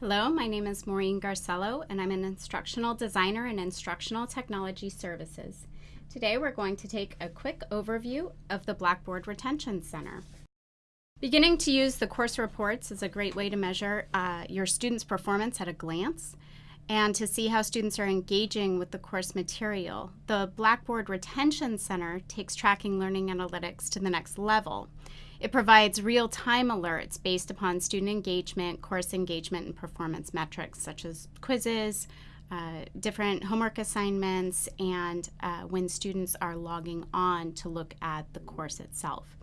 Hello, my name is Maureen Garcello, and I'm an instructional designer in Instructional Technology Services. Today we're going to take a quick overview of the Blackboard Retention Center. Beginning to use the course reports is a great way to measure uh, your students' performance at a glance and to see how students are engaging with the course material. The Blackboard Retention Center takes tracking learning analytics to the next level. It provides real-time alerts based upon student engagement, course engagement, and performance metrics such as quizzes, uh, different homework assignments, and uh, when students are logging on to look at the course itself.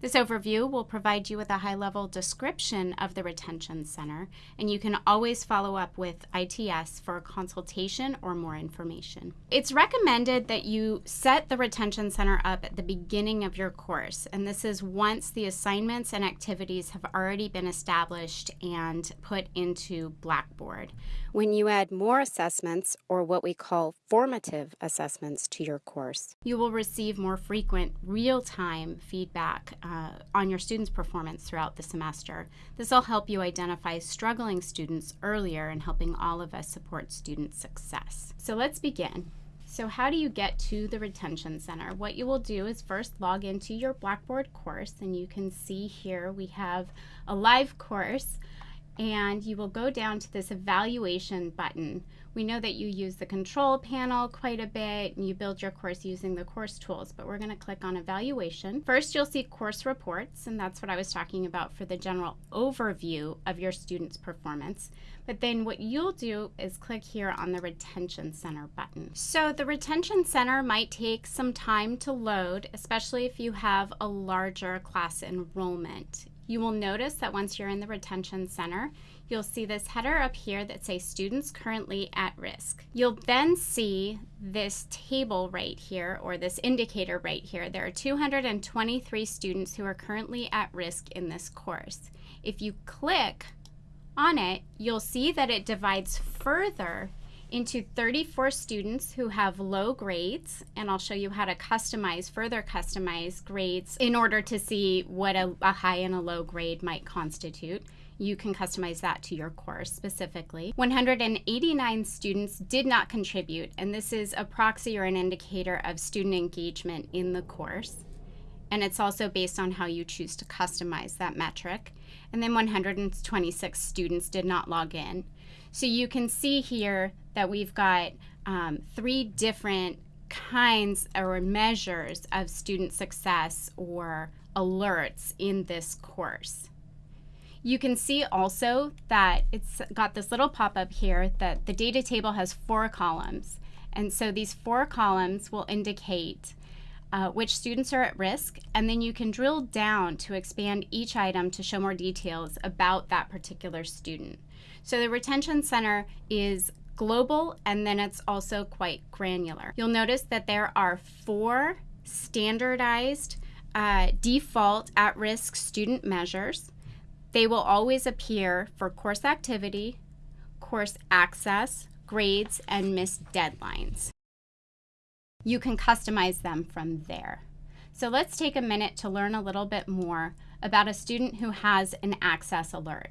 This overview will provide you with a high-level description of the Retention Center, and you can always follow up with ITS for a consultation or more information. It's recommended that you set the Retention Center up at the beginning of your course, and this is once the assignments and activities have already been established and put into Blackboard. When you add more assessments, or what we call formative assessments, to your course, you will receive more frequent real-time feedback uh, on your students' performance throughout the semester. This will help you identify struggling students earlier and helping all of us support student success. So let's begin. So how do you get to the Retention Center? What you will do is first log into your Blackboard course and you can see here we have a live course and you will go down to this evaluation button. We know that you use the control panel quite a bit and you build your course using the course tools, but we're going to click on evaluation. First, you'll see course reports, and that's what I was talking about for the general overview of your student's performance. But then what you'll do is click here on the Retention Center button. So the Retention Center might take some time to load, especially if you have a larger class enrollment. You will notice that once you're in the retention center, you'll see this header up here that says students currently at risk. You'll then see this table right here, or this indicator right here. There are 223 students who are currently at risk in this course. If you click on it, you'll see that it divides further into 34 students who have low grades, and I'll show you how to customize, further customize grades in order to see what a, a high and a low grade might constitute. You can customize that to your course specifically. 189 students did not contribute, and this is a proxy or an indicator of student engagement in the course. And it's also based on how you choose to customize that metric. And then 126 students did not log in. So you can see here that we've got um, three different kinds or measures of student success or alerts in this course. You can see also that it's got this little pop-up here that the data table has four columns. And so these four columns will indicate uh, which students are at risk, and then you can drill down to expand each item to show more details about that particular student. So the Retention Center is global and then it's also quite granular. You'll notice that there are four standardized uh, default at-risk student measures. They will always appear for course activity, course access, grades, and missed deadlines. You can customize them from there. So let's take a minute to learn a little bit more about a student who has an access alert.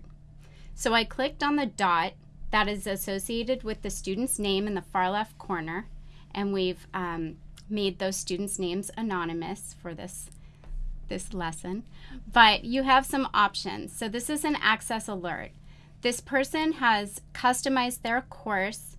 So I clicked on the dot that is associated with the student's name in the far left corner, and we've um, made those students' names anonymous for this, this lesson. But you have some options. So this is an access alert. This person has customized their course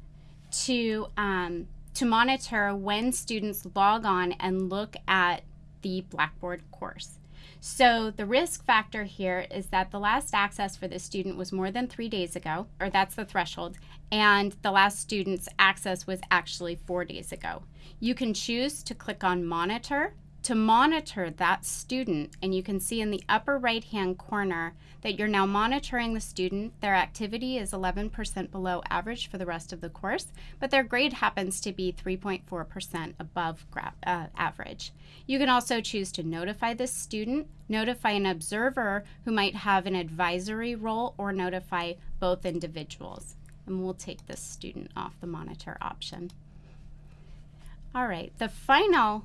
to, um, to monitor when students log on and look at the Blackboard course. So the risk factor here is that the last access for this student was more than three days ago, or that's the threshold, and the last student's access was actually four days ago. You can choose to click on Monitor to monitor that student, and you can see in the upper right hand corner that you're now monitoring the student. Their activity is 11% below average for the rest of the course, but their grade happens to be 3.4% above uh, average. You can also choose to notify this student, notify an observer who might have an advisory role, or notify both individuals. And we'll take this student off the monitor option. All right, the final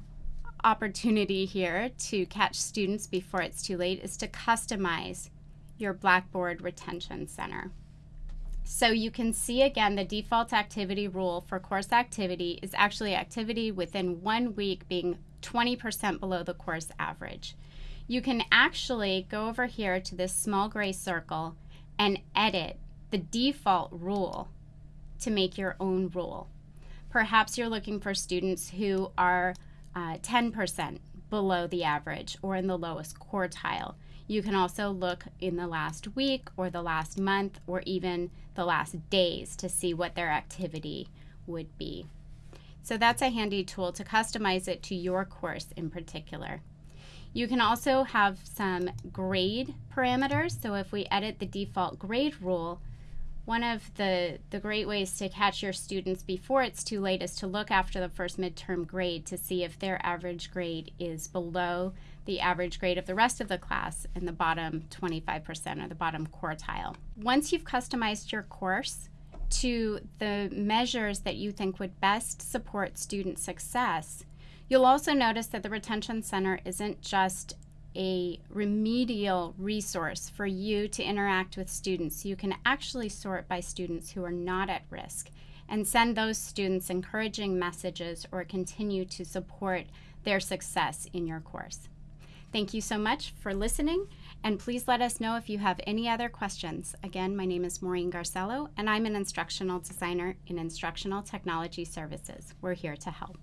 opportunity here to catch students before it's too late is to customize your Blackboard Retention Center. So you can see again the default activity rule for course activity is actually activity within one week being 20% below the course average. You can actually go over here to this small gray circle and edit the default rule to make your own rule. Perhaps you're looking for students who are uh, 10% below the average or in the lowest quartile. You can also look in the last week or the last month or even the last days to see what their activity would be. So that's a handy tool to customize it to your course in particular. You can also have some grade parameters. So if we edit the default grade rule, one of the, the great ways to catch your students before it's too late is to look after the first midterm grade to see if their average grade is below the average grade of the rest of the class in the bottom 25% or the bottom quartile. Once you've customized your course to the measures that you think would best support student success, you'll also notice that the Retention Center isn't just a remedial resource for you to interact with students. You can actually sort by students who are not at risk and send those students encouraging messages or continue to support their success in your course. Thank you so much for listening, and please let us know if you have any other questions. Again, my name is Maureen Garcello, and I'm an instructional designer in Instructional Technology Services. We're here to help.